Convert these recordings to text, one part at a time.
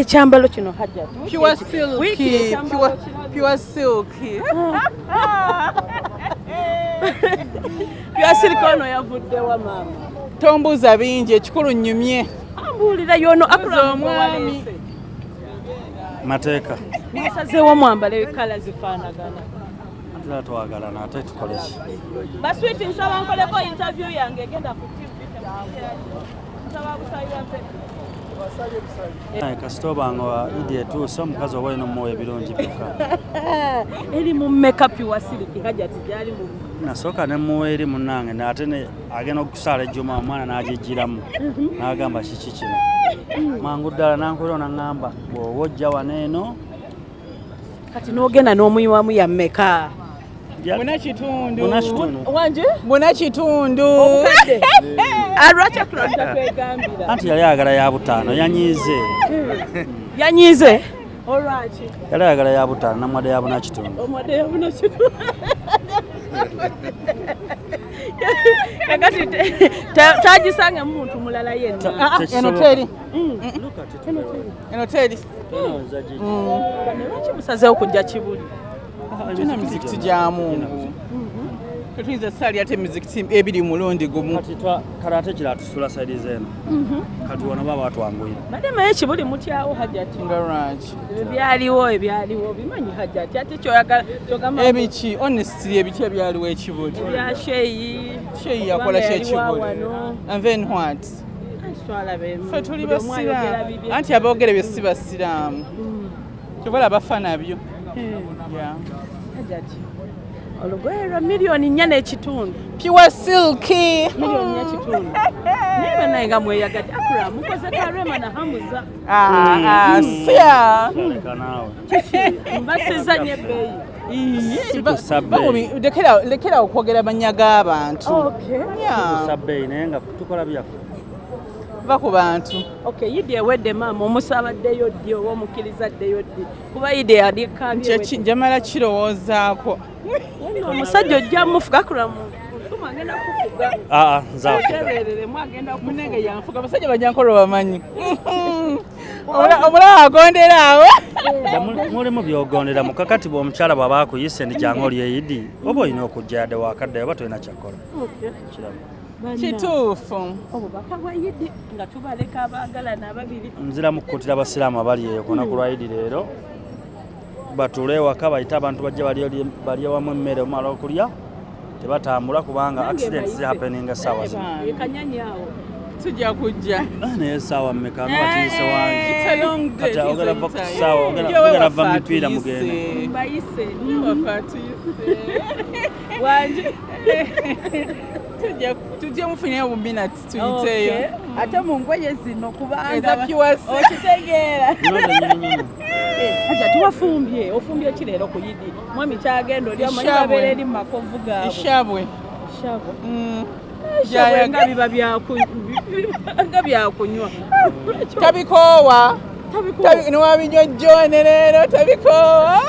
ekyambalo kino hajja pure silk pure, pure silk. Pure silk ono yavuddewa maama. Tombuuza bingi ekikulu nnyumye. Ambuulira yono akula omwami. mateeka. Mwasazeewo mwambale kala zifaanagana. Tula twagalana ate tukoleki baswiti nsaba nkoleko interview yange egenda ku tv nsaba busabira mpe kasita obanga wa idi etuuse omukazi oba olina omuwa ebirungi byokka. Eri mu mekapi wa siliki hajati gyali mu nasooka nemuwa eri munange ne- ate ne- agenda okusaala ejjuma omwana n'agijjiramu. N'agamba kiki kino? Mangu ddala nankuliro naŋŋamba bw'oba ojja wano eno. Kati n'ogenda n'omuyiwamu ya mmeka ja- buna kitundu. Buna kitundu. wanje buna kitundu. Obukadde. Alwaki akulabita kwegambira. Anti yali ayagala ya butaano yanyiize. Yanyize olwaki? Yali ayagala ya butaano namwadde ya buna kitundu. Omwadde yabuna kitu kakati te- ta- tagisange muntu mulala yenna. Ah, ah, Tekisoboka. teri. Mm. eno teri. Bano lwaki musazeewo kujja kibuli tulina mizikiti gya mungu tetuyinza saali ate emizikiti ebiri mulundi gumu. Kati kale ate kira tusula saidi zeeno kati wano baba batwanguyira badde maye kibuli mutyawo hajjati nga lwaki? Ebyo byaliwo ebyaliwo bimanyi hajjati ate kyoyagala kyogamba ebiki honestly ebiki ebyaliwo ekibuli bya sheeyi sheyi yakola kyekibuli and then what? Ffe tuli basiraamu. bibye. anti aboogere bye si basiraamu. Kyobola bafa nabyo. Eh, olugoye lwa miliyoni nnya n'ekitundu. Pure silki miliyoni nnya ekitundu. Naye banaye nga mweyagadde akula mukoze karema na hamuza. Naawe. Mbasiza nnyo ebbeeyi. Sikussa bbeeyi. Lekera- okwogera mannya g'abantu. Okay. Yeah. sabbeeyi naye nga tukola byaffe va ku bantu. Okay yidi ewedde maama omusabaddeyo ddi oba omukkiriza ddeyo ddi? Kuba yidi njamala kirowoozaako. Omusajja ojja mufuga kula musuma agenda kufuga. Aa nzaafe tebereremu agenda munenge yanfuga abasajja banyankolo bamanyi omulaba agondera awo mulimu byogondera mukakati bw'omukyala bw'aba akuyise ndi jangu olyeyidi oba olina okujja yadde wakadde oba tolina kyakola. Kituufu. Obubaka bwa yidi nga tubaleka abaagalana ababiri nzira mu kukuutira abasiraamu abali eyo ku lunaku lwa idi leero. Batule ewaka bayite abantu bajje balye- wamu emmere omala okulya. Tebatambula kubanga accident zihapeninga essaawa zino. ekanyanyawo tujja kujja. Ah, naye essaawa mmeka nwatiise wange. It's a long day, Kati it is ogera a va ku time. kisaawa, ogera- va mipiira atuyise. mugende. mbayise Waffe atuyise. wanje Tujja- mufunire bubinati Okay. tuyiteeyo ate mu ngoye zino kubanga eza pure silk. okitegeera Bino byennyini aja tuwafumbye ofumbye ki leero ku yidi? Mwami kyagenda oli amanyi Ishabwe. babeera eri mu makovu gaabwe. Ishabwe. Ishabwe. Mm. Jayaga- nga biba byaku- nga byakunywa tabikoowa. Tabi- newabinyojjone leero tabikoowa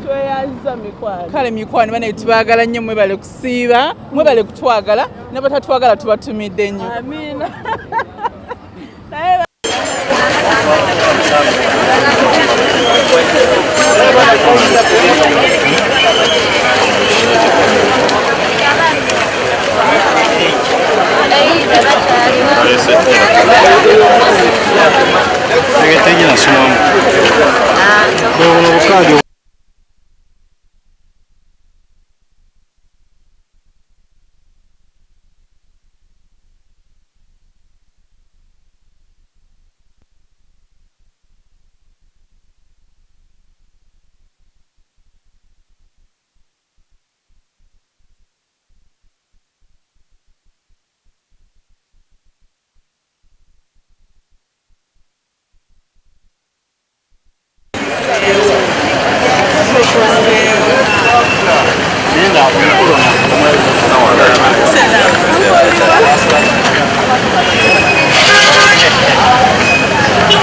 kale tweyanza mikwano. Kale mikwano bane tubaagala nnyo mwebale kusiiba mwebale kutwagala nabatatwagala tubatumidde nnyo amiina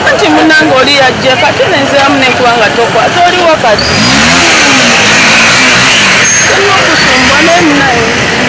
anti munange oli yajja kati nenziramu nekubanga tokwata oliwo kati olina okusumbwa naye munaye